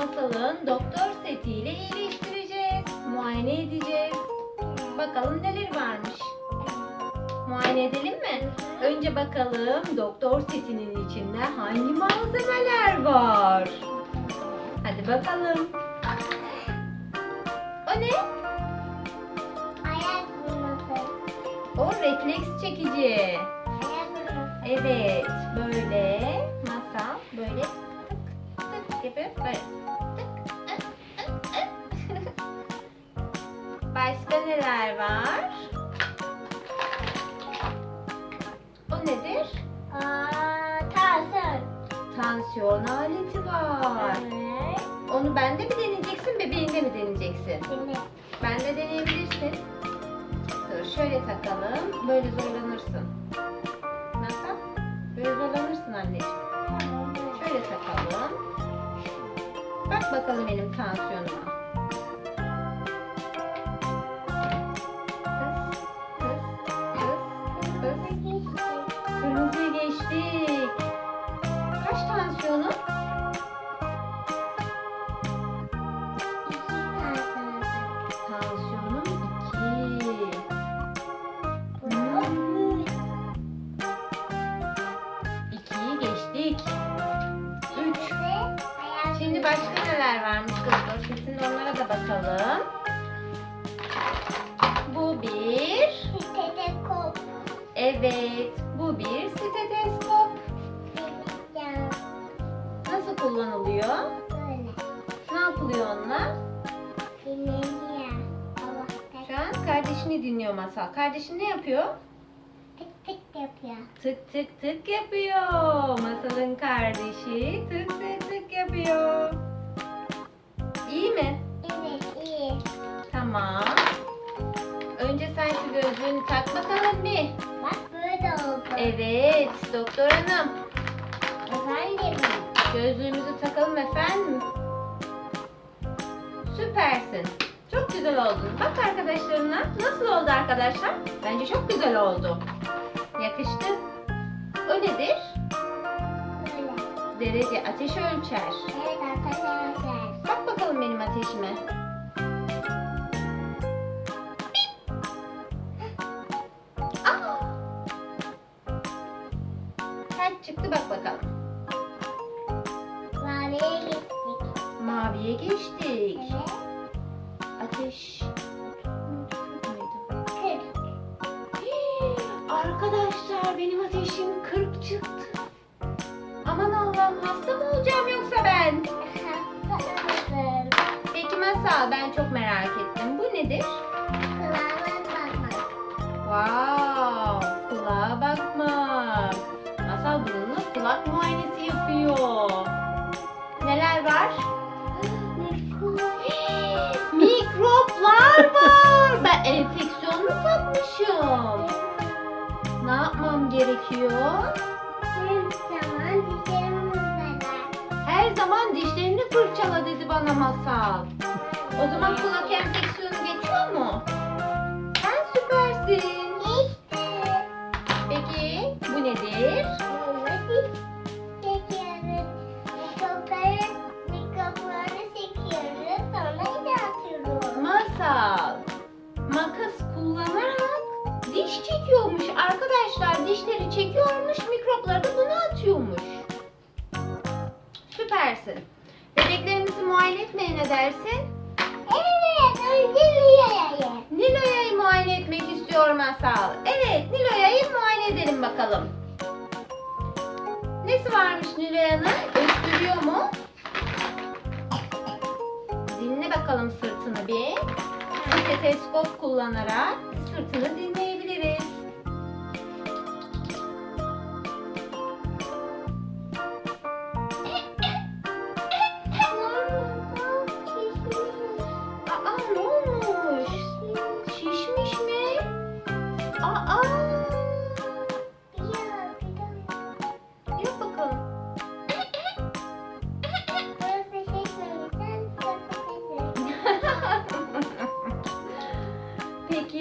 Masalın doktor setiyle iyileştireceğiz. Muayene edeceğiz. Bakalım neler varmış. Muayene edelim mi? Önce bakalım doktor setinin içinde hangi malzemeler var? Hadi bakalım. O ne? Ayak vurması. O refleks çekici. Ayak vurması. Evet, neler var? O nedir? Aa, tarzan. Tansiyon aleti var. Evet. Onu bende mi deneyeceksin, bebeğinde mi deneyeceksin? Şimdi. Bende deneyebilirsin. Dur şöyle takalım. Böyle zorlanırsın. Nasıl? Böyle zorlanırsın anneciğim. Şöyle takalım. Bak bakalım benim tansiyonuma. Masal. Kardeşin ne yapıyor? Tık tık tık yapıyor. Masalın kardeşi tık tık tık yapıyor. İyi mi? Tamam. Önce sen şu gözlüğünü tak bakalım bir. Evet doktor hanım. Gözlüğümüzü takalım efendim. Süpersin. Çok güzel oldun. Bak arkadaşlarına. Nasıl oldu arkadaşlar? Bence çok güzel oldu. Yakıştı. O nedir? Derece ateş ölçer. Bak bakalım benim ateşime. Benim ateşim 40 çıktı. Aman Allah'ım hasta mı olacağım yoksa ben? Peki Masal ben çok merak ettim. Bu nedir? Wow, kulağa bakmak. Masal bununla kulak muayenesi yapıyor. Gerekiyor? Her zaman dişlerini fırçala dedi bana masal. O zaman kulak enfeksiyonu geçiyor mu? Sen süpersin. Peki bu nedir? Masal. Makas kullanarak diş çekiyormuş arkadaşlar. Dişleri çekiyormuş, mikropları da buna atıyormuş. Süpersin. Bebeklerimizi muayene etmeye ne dersin? Nilo'ya'yı muayene etmek istiyor Masal. Evet, Nilo'ya'yı muayene edelim bakalım. Nesi varmış Nilo'ya'nın? Öksürüyor mu? Dinle bakalım sırtını bir. Steteskop kullanarak sırtını dinleyebiliriz.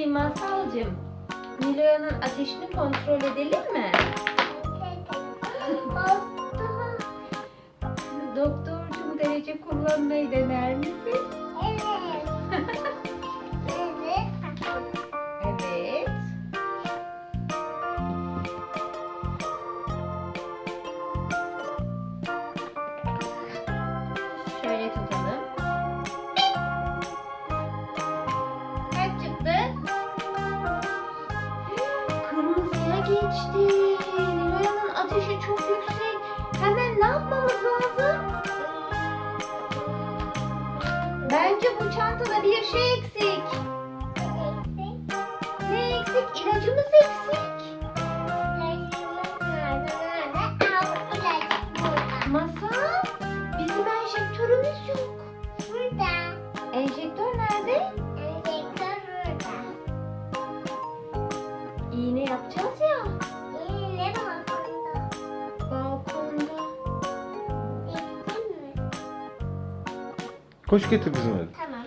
Peki Masalcığım, Nilo'nun ateşini kontrol edelim mi? Doktorcum derece kullanmayı dener misin? Geçti. Nilo'nun ateşi çok yüksek. Hemen ne yapmamız lazım? Bence bu çantada bir şey eksik. Koş getir kızım hadi. Tamam.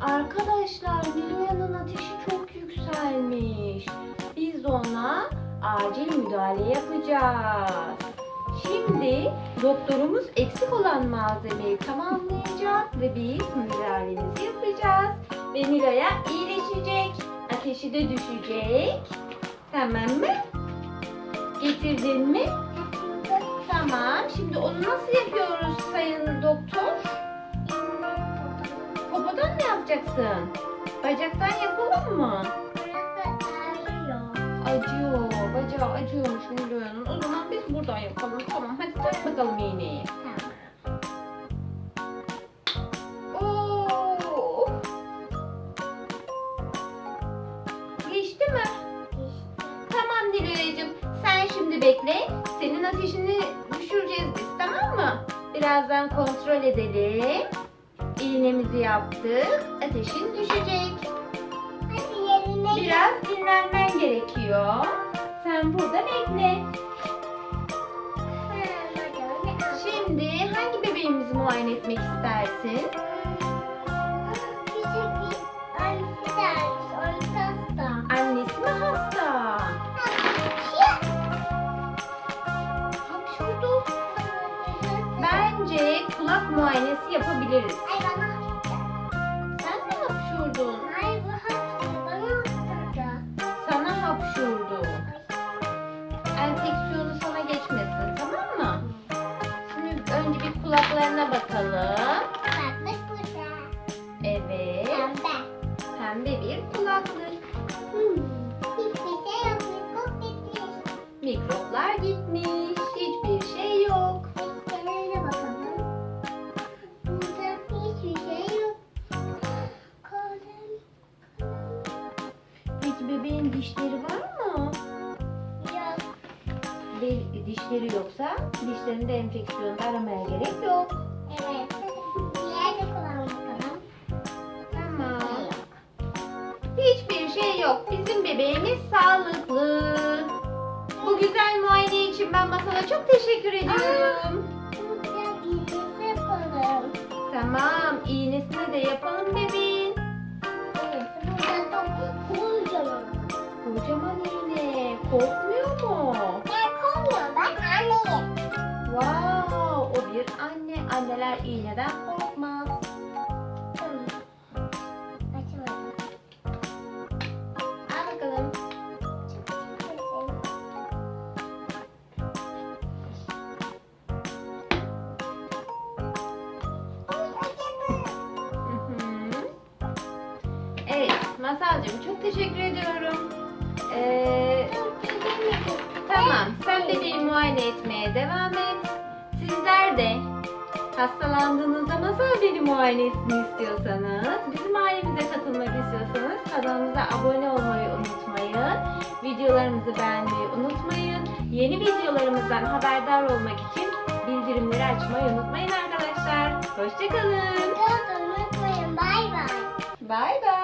Arkadaşlar Nilo'nun ateşi çok yükselmiş. Biz ona acil müdahale yapacağız. Şimdi doktorumuz eksik olan malzemeyi tamamlayacak ve biz müdahalemizi yapacağız. Ve Nilo'ya iyileşecek. Ateşi de düşecek. Tamam mı? Getirdin mi? Tamam. Şimdi onu nasıl yapıyoruz sayın doktor? Popodan mı yapacaksın? Bacaktan yapalım mı? Acıyor. Bacağı acıyormuş Nilo'nun. O zaman biz buradan yapalım. Tamam hadi tak bakalım iğneyi. Oo. Geçti mi? Tamam Nilo'cığım. Sen şimdi bekle. Senin ateşini Birazdan kontrol edelim. İğnemizi yaptık. Ateşin düşecek. Biraz dinlenmen gerekiyor. Sen burada bekle. Şimdi hangi bebeğimizi muayene etmek istersin? Muayenesi yapabiliriz. Sen mi hapşurdun? Ve dişleri yoksa dişlerinde enfeksiyonda aramaya gerek yok. Tamam. Hiçbir şey yok. Bizim bebeğimiz sağlıklı. Bu güzel muayene için ben masala çok teşekkür ediyorum. Tamam, iğnesini de yapalım bebeğin. Kocaman iğne. Korkmuyor Wow, o bir anne. Anneler iğneden korkmaz. Masalcığım çok teşekkür ediyorum. Ee, tamam, sen bebeği muayene etmeye devam et. Sizler de hastalandığınızda Masal beni muayene etsin istiyorsanız, bizim ailemize katılmak istiyorsanız kanalımıza abone olmayı unutmayın. Videolarımızı beğenmeyi unutmayın. Yeni videolarımızdan haberdar olmak için bildirimleri açmayı unutmayın arkadaşlar. Hoşçakalın. Bye bye. Bay bay.